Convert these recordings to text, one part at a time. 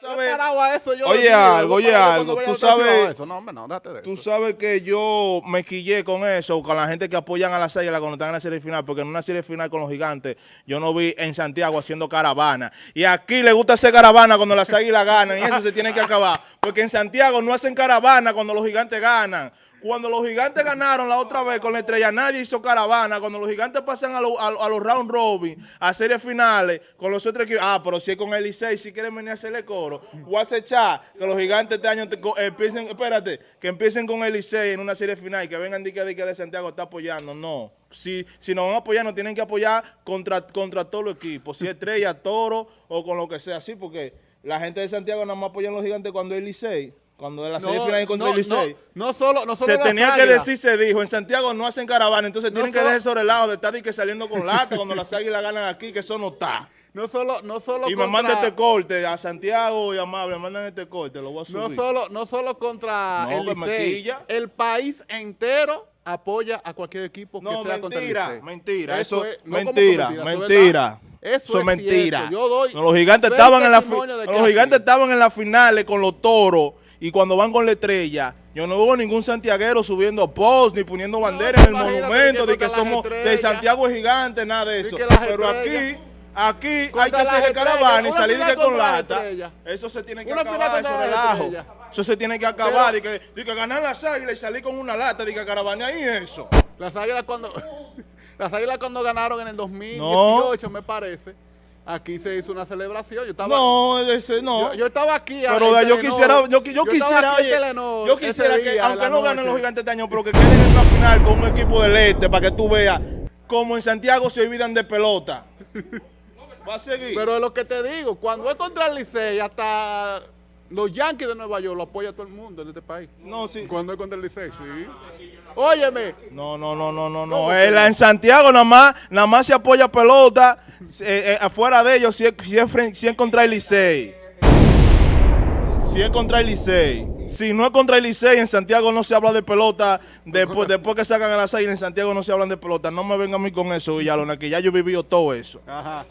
sabes- parado a eso yo Oye algo, oye algo, tú sabes- a eso. No, hombre, no, déjate de Tú sabes que yo me quillé con eso, con la gente que apoyan a la Águilas cuando están en la serie final, porque en una serie final con los gigantes, yo no vi en Santiago haciendo caravana. Y aquí le gusta hacer caravana cuando las águilas ganan, y eso se tiene que acabar. Porque en Santiago no hacen caravana cuando los gigantes ganan. Cuando los gigantes ganaron la otra vez con la estrella, nadie hizo caravana. Cuando los gigantes pasan a, lo- a- a los round robin, a series finales, con los otros equipos. Ah, pero si es con el Licey, si quieren venir a hacerle coro. O hace chat, que los gigantes este año te co- empiecen, espérate, que empiecen con el Licey en una serie final y que vengan de que, de Santiago está apoyando. No. Si, si nos van a apoyar, nos tienen que apoyar contra, contra todos los equipos. Si es estrella, toro o con lo que sea. así porque la gente de Santiago nada más apoyan a los gigantes cuando es Licey. Cuando es la serie final contra no, el Licey no, no solo, no solo se tenía que decir, se dijo, en Santiago no hacen caravana, entonces No tienen que dejar sobre el lado de estar y que saliendo con lata cuando las águilas ganan aquí, que eso no está. No solo, no solo Y me contra- manda este corte a Santiago y Amable, me mandan este corte, lo voy a subir. No solo, no solo contra No, el Licey, el país entero apoya a cualquier equipo que No, sea contra el mentira, Licey. mentira, eso, mentira, eso es mentira. verdad. Eso, Eso es mentira. Yo doy No, los gigantes estaban en la de los es gigantes estaban en las finales con los toros y cuando van con la estrella, yo no hubo ningún santiaguero subiendo post ni poniendo bandera en el monumento de que somos de. Santiago es gigante, nada de eso. Pero aquí estrellas. Aquí hay Contra que hacer caravana y salir de con lata. Eso se tiene que Una acabar, eso relajo. Eso se tiene que acabar. De que, de que ganar las águilas y salir con una lata, de que caravana y eso. Las águilas cuando las águilas cuando ganaron en el 2018, me parece, aquí se hizo una celebración. Yo estaba No, ese no. Yo, yo estaba aquí. Pero yo Telenor. quisiera, yo, quisiera, oye, Telenor yo quisiera que, aunque no ganen los gigantes este año, pero que queden en la final con un equipo del este para que tú veas como en Santiago se olvidan de pelota. Va a seguir. Pero es lo que te digo, cuando es contra el Licey, hasta los Yankees de Nueva York lo apoya todo el mundo en este país. no, sí. Cuando es contra el Licey, sí. Óyeme, No, no, no, no, no, no. ¿Cómo Eh, en Santiago nada más, nada más se apoya pelota. eh, eh, afuera de ellos, si es, si es fren- si es contra el Licey. Si es contra el Licey. Si no es contra el Licey, en Santiago no se habla de pelota. Después, después que sacan a las águilas, en Santiago no se hablan de pelota. No me vengan a mí con eso, Villalona, que ya yo he vivido todo eso. Ajá.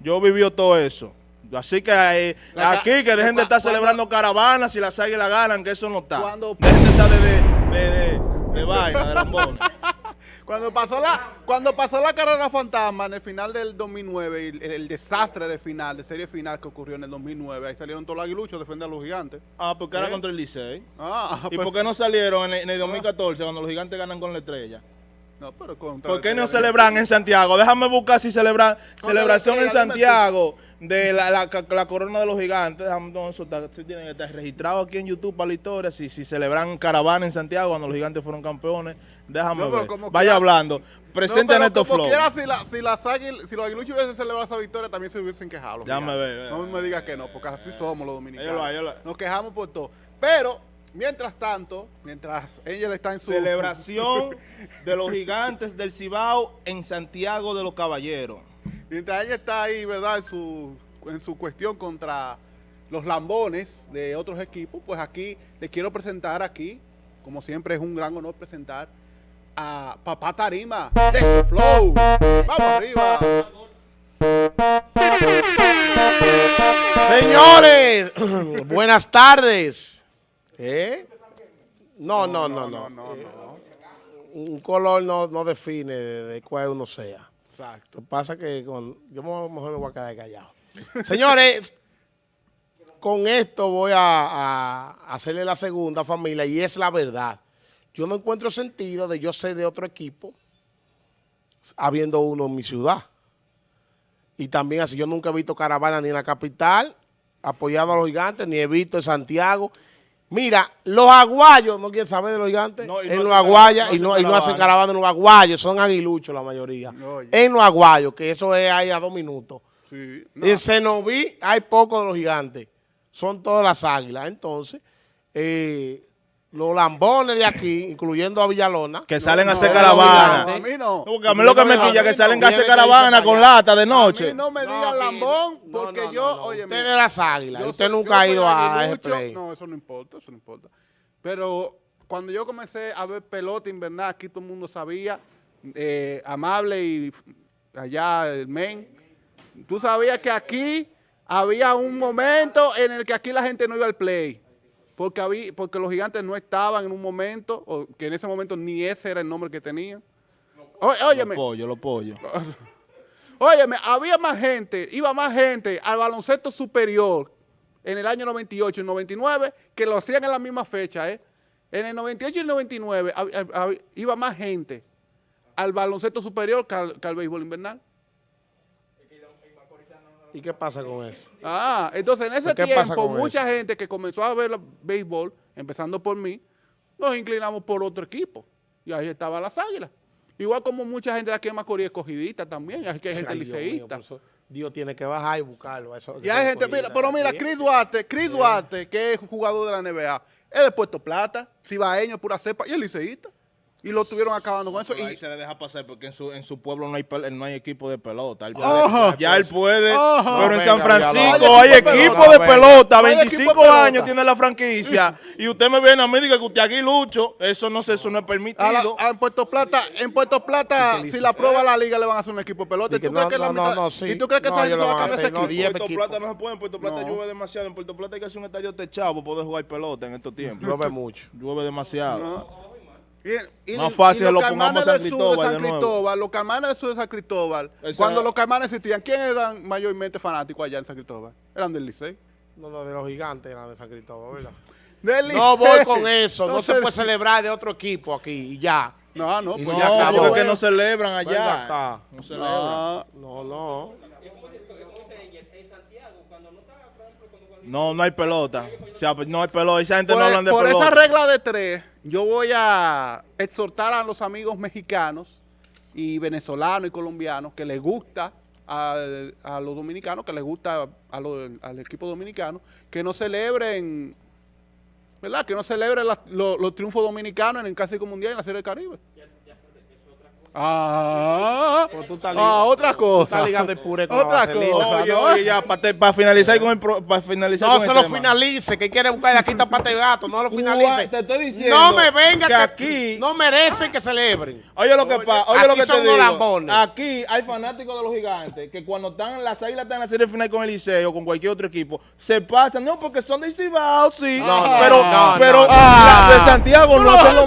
Yo he vivido todo eso. Así que eh, aquí que dejen de estar celebrando caravanas si las águilas ganan, que eso no está. Dejen de estar de, de, de, de- de vaina, de lambón. Cuando pasó la cuando pasó la carrera fantasma en el final del 2009 y el, el desastre de final, de serie final que ocurrió en el 2009, ahí salieron todos los aguiluchos a defender a los gigantes. Ah, porque era ¿Eh? contra el Licey. Ah, ¿Y pues- por qué no salieron en el, en el 2014 cuando los gigantes ganan con la estrella? No, pero contra ¿Por qué no celebran en Santiago? Déjame buscar si celebran celebración en. Santiago de la, la, la corona de los gigantes. Déjame, no, eso está, sí tiene que estar registrado aquí en YouTube para la historia. Si, si celebran caravana en Santiago cuando los gigantes fueron campeones, déjame No, ver. Vaya quiera- hablando. Presenten no, como flow. quiera, si, la- si, las águil- si los aguiluchos hubiesen celebrado esa victoria, también se hubiesen quejado. Déjame ver, No ver. me digas que no, porque así somos los dominicanos. Nos quejamos por todo. Pero, mientras tanto, mientras ella está en su... Celebración de los gigantes del Cibao en Santiago de los Caballeros. Mientras ella está ahí, ¿verdad? En su, en su cuestión contra los lambones de otros equipos, pues aquí le quiero presentar aquí, como siempre es un gran honor presentar a Papá Tarima de Flow. Vamos arriba. Señores, buenas tardes. ¿Eh? No, no, no, no. no, no. Un color no, no define de, cuál uno sea. Exacto. Lo que pasa que con, yo me- mejor me voy a quedar callado. Señores, con esto voy a, a hacerle la segunda familia y es la verdad. Yo no encuentro sentido de yo ser de otro equipo habiendo uno en mi ciudad. Y también así, yo nunca he visto caravana ni en la capital apoyando a los gigantes, ni he visto en Santiago. Mira, los aguayos, no quieren saber de los gigantes, No, en los aguayas, y, no, hacen y no hacen caravana. en los aguayos, son aguiluchos la mayoría. En los aguayos, que eso es ahí a dos minutos. Sí. En Cenoví hay pocos de los gigantes, son todas las águilas. Entonces, eh, los lambones de aquí, incluyendo a Villalona, Que salen a hacer no, caravana. no, a mí no. Porque a mí lo que me A quilla es que salen a hacer caravana con lata de A noche. mí no me No, digan lambón, porque no, yo, no, no. oye, Usted de las águilas, Yo usted soy- nunca ha ido a ese aguilucho. play. No, eso no importa, eso no importa. Pero cuando yo comencé a ver pelota invernal, aquí todo el mundo sabía, eh, amable y allá el men, tú sabías que aquí había un momento en el que aquí la gente no iba al play. Porque, había, porque los gigantes no estaban en un momento, o que en ese momento ni ese era el nombre que tenían. Ó- Óyeme, Los pollos, los pollos. óyeme, había más gente, iba más gente al baloncesto superior en el año 98 y 99 que lo hacían en la misma fecha, ¿eh? En el 98 y el 99 hab- hab- hab- iba más gente al baloncesto superior que al, que al béisbol invernal. ¿Y qué pasa con eso? Ah, entonces en ese ¿Qué pasa tiempo mucha gente que comenzó a ver el béisbol, empezando por mí, nos inclinamos por otro equipo. Y ahí estaban las águilas. Igual como mucha gente de aquí en Macorís escogidita también, aquí hay gente Ay, Dios mío, liceísta. Dios tiene que bajar y buscarlo. eso- Y hay gente, mira, pero mira, Chris Duarte, Chris Duarte, que es jugador de la NBA, es de Puerto Plata, cibaeño, pura cepa, y es liceísta. Y lo estuvieron acabando con eso. Pero ahí Y, se le deja pasar porque en su, en su pueblo no hay, pel- no hay equipo de pelota. Él puede- Ajá. ya él puede, Ajá. pero en San Francisco hay equipo de equipo pelota, de venga. pelota. No hay equipo de 25 pelota. años tiene la franquicia y usted me viene a mí y dice que usted aquí lucho. Eso no, se, eso no es la- permitido. a- en Puerto Plata, en Puerto Plata, si la prueba la liga, le van a hacer un equipo de pelota. Y ¿Y que tú crees que la no, no, mitad- no, sí. ¿Y tú crees que No, esa gente ellos se va a cambiar ese equipo? diez Puerto. Plata no se puede, en Puerto Plata llueve demasiado. En Puerto Plata hay que hacer un estadio techado para poder jugar pelota en estos tiempos. Llueve mucho. Llueve demasiado. No. Y- y- Más fácil y los lo pongamos a San del sur Cristóbal de San. Cristóbal, los caimanes del sur de San Cristóbal, Esa- cuando los caimanes existían, ¿quién eran mayormente fanáticos allá en San Cristóbal? Eran del Licey. No, no, de los gigantes eran de San Cristóbal, ¿verdad? Del No voy con eso. No se puede celebrar de otro equipo aquí y ya. No, no, pues no, ya No, acabó. porque es que no celebran Venga, allá. está. No celebran. No, No, no. No, hay pelota. O sea, pues, no hay pelota. Esa gente por, no hablan de por pelota. esa regla de tres, yo voy a exhortar a los amigos mexicanos y venezolanos y colombianos que les gusta al- a, los dominicanos, que les gusta a lo- al equipo dominicano, que no celebren, ¿verdad? Que no celebren la- lo- los triunfos dominicanos en el Clásico Mundial y en la Serie del Caribe. Ah, Pues tú ah, otra tú cosa. estás puré con Otra cosa. Oye, oye, ya, para finalizar con el pro- para finalizar No con se el lo tema. finalice, que quiere buscar la quita pata de gato, no lo finalice. Te estoy diciendo no me venga que aquí- no merecen que celebren. Oye lo que pasa, oye Aquí lo que te son digo. lambones. Aquí hay fanáticos de los gigantes que cuando están las águilas están en la serie final con el Liceo o con cualquier otro equipo, se pasan, no porque son de Cibao, sí, No, no, pero, no, pero de Santiago no, No, hacen lo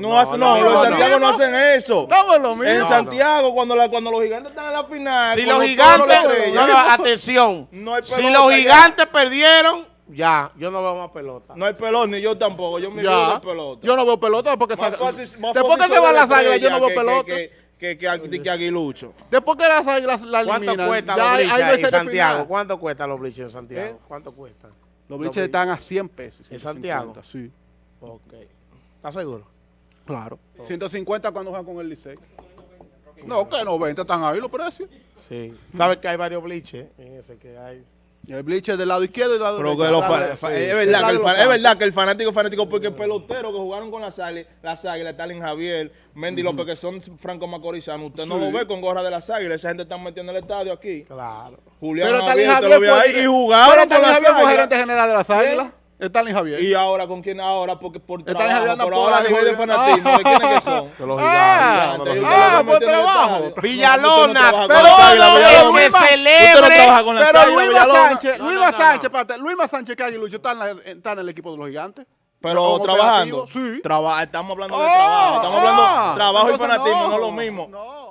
No, No, hacen- no, no, no, los de no, Santiago no, no. hacen eso. Estamos lo mismo. En No, Santiago, cuando, la, cuando los gigantes están en la final, Si los gigantes, no, no, atención. No hay si los ya. gigantes perdieron, ya, yo no veo más pelota. no hay pelota, ni yo tampoco, yo me Ya. veo de pelota. Yo no veo pelota porque Más fácil- más después que se las la yo no veo estrella pelota. Que, que, que, que, que aguilucho. Después que las águilas la ¿Cuánto eliminan, cuesta ya los hay- bliches hay en Santiago? final. ¿Cuánto cuesta los bliches en Santiago? ¿Eh? ¿Cuánto cuestan? Los bliches están a 100 pesos. ¿En Santiago? 150, Sí, Ok. ¿Estás seguro? Claro. 150 cuando juegan con el Licey. No, que 90 están ahí los precios. Sí. ¿Sabes que hay varios bliches en ese que hay? El bleacher del lado izquierdo y del lado Pero derecho. de- sí, es, verdad que el los fa- es campos. verdad que el fanático es fanático porque el pelotero que jugaron con las águilas, las águilas, Stalin Javier, Mendy López, que son franco macorizanos, usted no lo ve con gorra de las águilas, esa gente está metiendo en el estadio aquí. Claro. Julián Pero Javier, lo ve fue ahí, y jugaron Pero con las Javier fue águilas. gerente general de las águilas. Stalin Javier. Y ahora con quién ahora porque por trabajo, Javier por por ahora a nivel de fanatismo, ¿de quiénes que son? De los Ah, ah, lo el trabajo. Villalona, pero Villalona. que celebre. Pero Luisma Villalona. Sánchez, Luisma Sánchez, espérate, Luisma Sánchez que Aguilucho está en, la- está en el equipo de los gigantes. Pero trabajando. Sí. Traba- estamos hablando de Ah, trabajo. Estamos hablando ah, trabajo y fanatismo, no, no, es lo mismo. No.